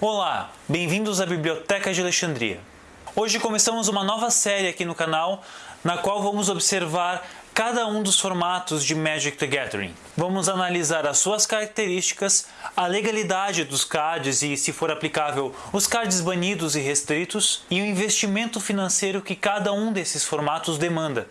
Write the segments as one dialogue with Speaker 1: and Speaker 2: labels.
Speaker 1: Olá, bem-vindos à Biblioteca de Alexandria. Hoje começamos uma nova série aqui no canal, na qual vamos observar cada um dos formatos de Magic the Gathering. Vamos analisar as suas características, a legalidade dos cards e, se for aplicável, os cards banidos e restritos, e o investimento financeiro que cada um desses formatos demanda.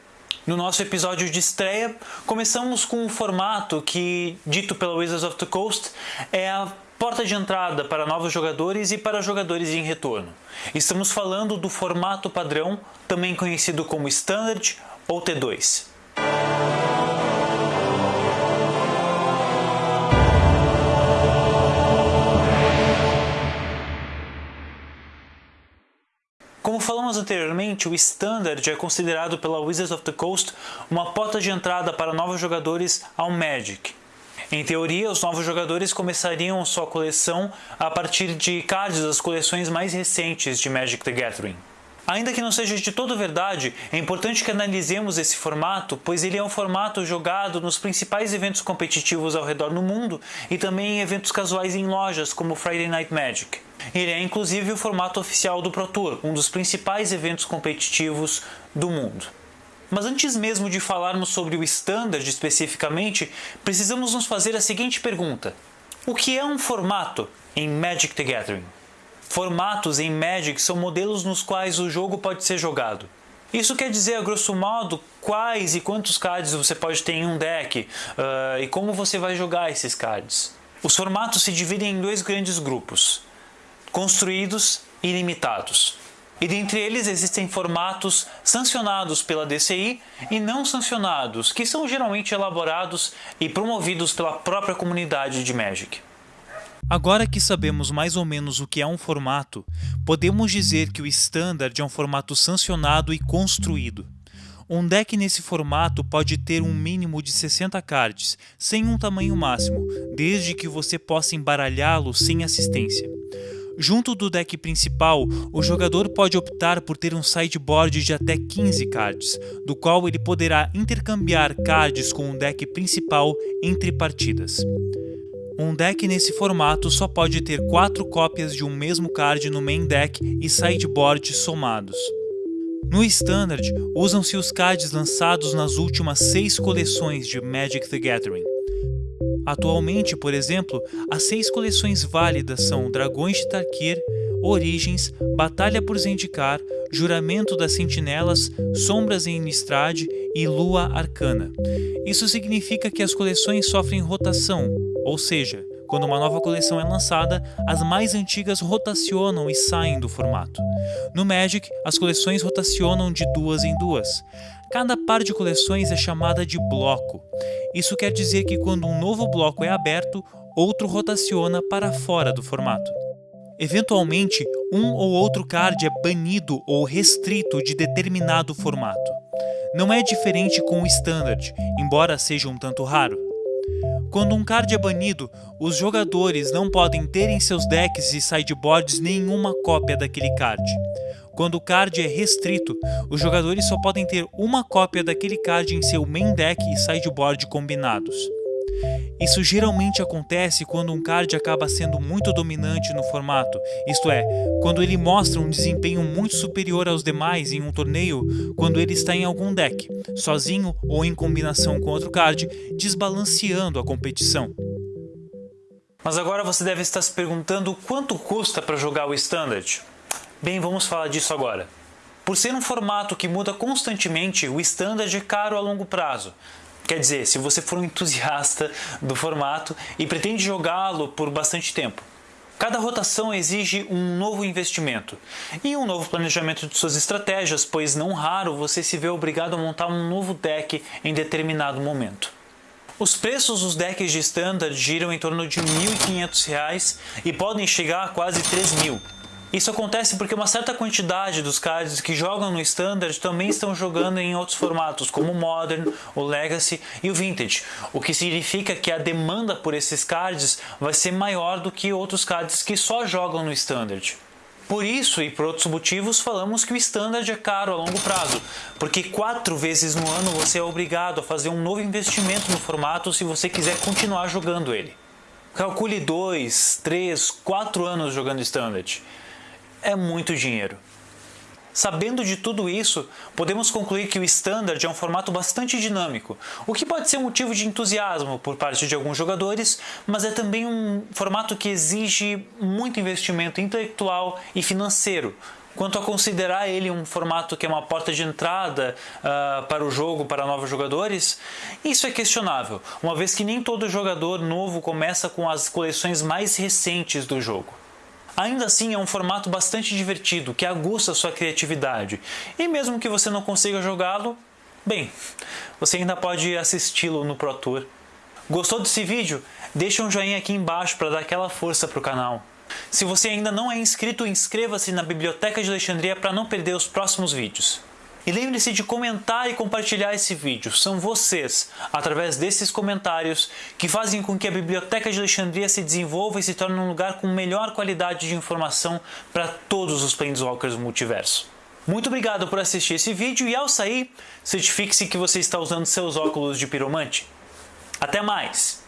Speaker 1: No nosso episódio de estreia, começamos com um formato que, dito pela Wizards of the Coast, é a porta de entrada para novos jogadores e para jogadores em retorno. Estamos falando do formato padrão, também conhecido como Standard ou T2. Como falamos anteriormente, o Standard é considerado pela Wizards of the Coast uma porta de entrada para novos jogadores ao Magic. Em teoria, os novos jogadores começariam sua coleção a partir de cards das coleções mais recentes de Magic the Gathering. Ainda que não seja de todo verdade, é importante que analisemos esse formato, pois ele é um formato jogado nos principais eventos competitivos ao redor do mundo e também em eventos casuais em lojas como Friday Night Magic. Ele é inclusive o formato oficial do Pro Tour, um dos principais eventos competitivos do mundo. Mas antes mesmo de falarmos sobre o Standard especificamente, precisamos nos fazer a seguinte pergunta: O que é um formato em Magic the Gathering? Formatos em Magic são modelos nos quais o jogo pode ser jogado. Isso quer dizer, a grosso modo, quais e quantos cards você pode ter em um deck uh, e como você vai jogar esses cards. Os formatos se dividem em dois grandes grupos: construídos e limitados. E dentre eles existem formatos sancionados pela DCI e não sancionados, que são geralmente elaborados e promovidos pela própria comunidade de Magic.
Speaker 2: Agora que sabemos mais ou menos o que é um formato, podemos dizer que o Standard é um formato sancionado e construído. Um deck nesse formato pode ter um mínimo de 60 cards, sem um tamanho máximo, desde que você possa embaralhá-lo sem assistência. Junto do deck principal, o jogador pode optar por ter um sideboard de até 15 cards, do qual ele poderá intercambiar cards com o deck principal entre partidas. Um deck nesse formato só pode ter 4 cópias de um mesmo card no main deck e sideboard somados. No Standard, usam-se os cards lançados nas últimas 6 coleções de Magic the Gathering. Atualmente, por exemplo, as seis coleções válidas são Dragões de Tarkir, Origens, Batalha por Zendikar, Juramento das Sentinelas, Sombras em Innistrad e Lua Arcana. Isso significa que as coleções sofrem rotação, ou seja, quando uma nova coleção é lançada, as mais antigas rotacionam e saem do formato. No Magic, as coleções rotacionam de duas em duas. Cada par de coleções é chamada de bloco. Isso quer dizer que quando um novo bloco é aberto, outro rotaciona para fora do formato. Eventualmente, um ou outro card é banido ou restrito de determinado formato. Não é diferente com o Standard, embora seja um tanto raro. Quando um card é banido, os jogadores não podem ter em seus decks e sideboards nenhuma cópia daquele card. Quando o card é restrito, os jogadores só podem ter uma cópia daquele card em seu main deck e sideboard combinados. Isso geralmente acontece quando um card acaba sendo muito dominante no formato, isto é, quando ele mostra um desempenho muito superior aos demais em um torneio quando ele está em algum deck, sozinho ou em combinação com outro card, desbalanceando a competição.
Speaker 1: Mas agora você deve estar se perguntando quanto custa para jogar o Standard. Bem, vamos falar disso agora. Por ser um formato que muda constantemente, o standard é caro a longo prazo. Quer dizer, se você for um entusiasta do formato e pretende jogá-lo por bastante tempo. Cada rotação exige um novo investimento e um novo planejamento de suas estratégias, pois não raro você se vê obrigado a montar um novo deck em determinado momento. Os preços dos decks de standard giram em torno de R$ 1.500 e podem chegar a quase R$ 3.000. Isso acontece porque uma certa quantidade dos cards que jogam no Standard também estão jogando em outros formatos, como o Modern, o Legacy e o Vintage, o que significa que a demanda por esses cards vai ser maior do que outros cards que só jogam no Standard. Por isso e por outros motivos, falamos que o Standard é caro a longo prazo, porque quatro vezes no ano você é obrigado a fazer um novo investimento no formato se você quiser continuar jogando ele. Calcule 2, 3, 4 anos jogando Standard. É muito dinheiro. Sabendo de tudo isso, podemos concluir que o Standard é um formato bastante dinâmico, o que pode ser motivo de entusiasmo por parte de alguns jogadores, mas é também um formato que exige muito investimento intelectual e financeiro, Quanto a considerar ele um formato que é uma porta de entrada uh, para o jogo para novos jogadores, isso é questionável, uma vez que nem todo jogador novo começa com as coleções mais recentes do jogo. Ainda assim, é um formato bastante divertido, que aguça sua criatividade. E mesmo que você não consiga jogá-lo, bem, você ainda pode assisti-lo no Pro Tour. Gostou desse vídeo? Deixa um joinha aqui embaixo para dar aquela força para o canal. Se você ainda não é inscrito, inscreva-se na Biblioteca de Alexandria para não perder os próximos vídeos. E lembre-se de comentar e compartilhar esse vídeo. São vocês, através desses comentários, que fazem com que a Biblioteca de Alexandria se desenvolva e se torne um lugar com melhor qualidade de informação para todos os Planeswalkers do multiverso. Muito obrigado por assistir esse vídeo e ao sair, certifique-se que você está usando seus óculos de piromante. Até mais!